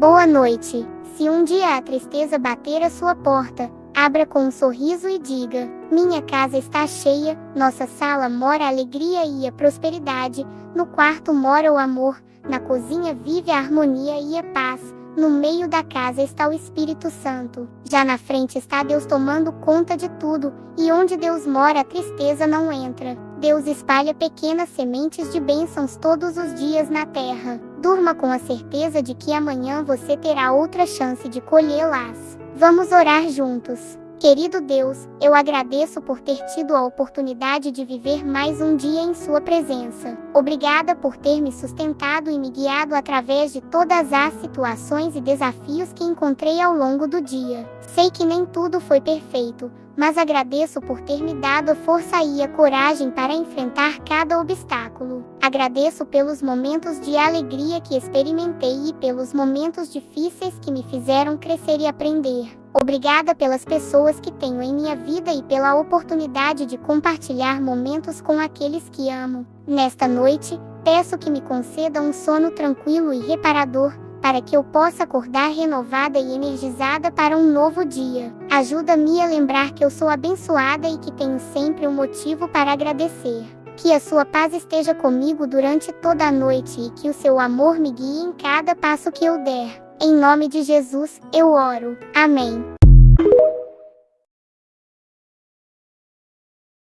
Boa noite. Se um dia a tristeza bater a sua porta, abra com um sorriso e diga: Minha casa está cheia, nossa sala mora a alegria e a prosperidade, no quarto mora o amor, na cozinha vive a harmonia e a paz. No meio da casa está o Espírito Santo. Já na frente está Deus tomando conta de tudo, e onde Deus mora a tristeza não entra. Deus espalha pequenas sementes de bênçãos todos os dias na terra. Durma com a certeza de que amanhã você terá outra chance de colhê-las. Vamos orar juntos. Querido Deus, eu agradeço por ter tido a oportunidade de viver mais um dia em Sua presença. Obrigada por ter me sustentado e me guiado através de todas as situações e desafios que encontrei ao longo do dia. Sei que nem tudo foi perfeito, mas agradeço por ter me dado a força e a coragem para enfrentar cada obstáculo. Agradeço pelos momentos de alegria que experimentei e pelos momentos difíceis que me fizeram crescer e aprender. Obrigada pelas pessoas que tenho em minha vida e pela oportunidade de compartilhar momentos com aqueles que amo. Nesta noite, peço que me conceda um sono tranquilo e reparador, para que eu possa acordar renovada e energizada para um novo dia. Ajuda-me a lembrar que eu sou abençoada e que tenho sempre um motivo para agradecer. Que a sua paz esteja comigo durante toda a noite e que o seu amor me guie em cada passo que eu der. Em nome de Jesus, eu oro. Amém.